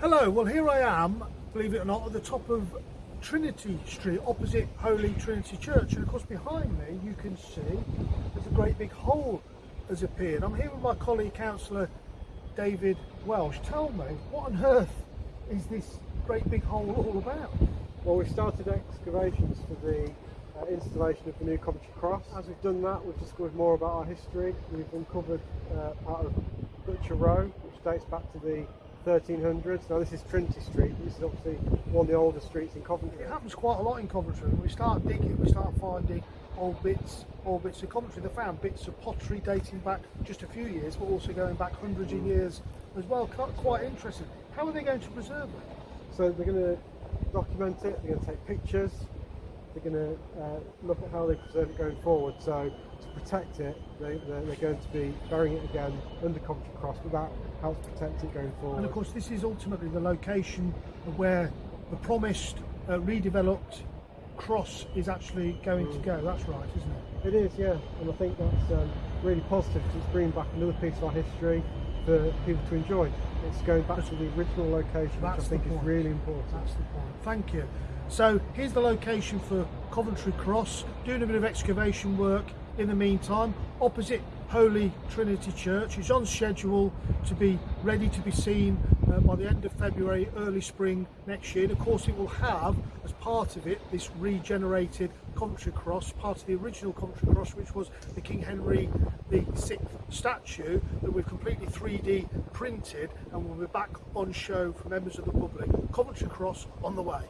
Hello, well here I am, believe it or not, at the top of Trinity Street, opposite Holy Trinity Church. And of course behind me you can see there's a great big hole has appeared. I'm here with my colleague councillor David Welsh. Tell me, what on earth is this great big hole all about? Well, we started excavations for the uh, installation of the new Coventry Cross. As we've done that, we've discovered more about our history. We've uncovered uh, part of Butcher Row, which dates back to the 1300s. Now this is Trinity Street. This is obviously one of the older streets in Coventry. It happens quite a lot in Coventry. When we start digging, we start finding old bits, old bits of Coventry. They found bits of pottery dating back just a few years, but also going back hundreds of mm. years as well. Quite interesting. How are they going to preserve it? So they're going to document it. They're going to take pictures. They're going to uh, look at how they preserve it going forward. So to protect it, they, are going to be burying it again under Coventry Cross, but that helps protect it going forward. And of course, this is ultimately the location of where the promised uh, redeveloped cross is actually going mm. to go. That's right, isn't it? It is, yeah. And I think that's um, really positive because it's bringing back another piece of our history for people to enjoy. It's going back to the original location, which I think is really important. That's the point. Thank you. So here's the location for Coventry Cross, doing a bit of excavation work in the meantime, opposite Holy Trinity Church. It's on schedule to be ready to be seen uh, by the end of February, early spring next year. And of course, it will have, as part of it, this regenerated Coventry Cross, part of the original Coventry Cross, which was the King Henry VI statue that we've completely 3D printed and will be back on show for members of the public. Coventry Cross on the way.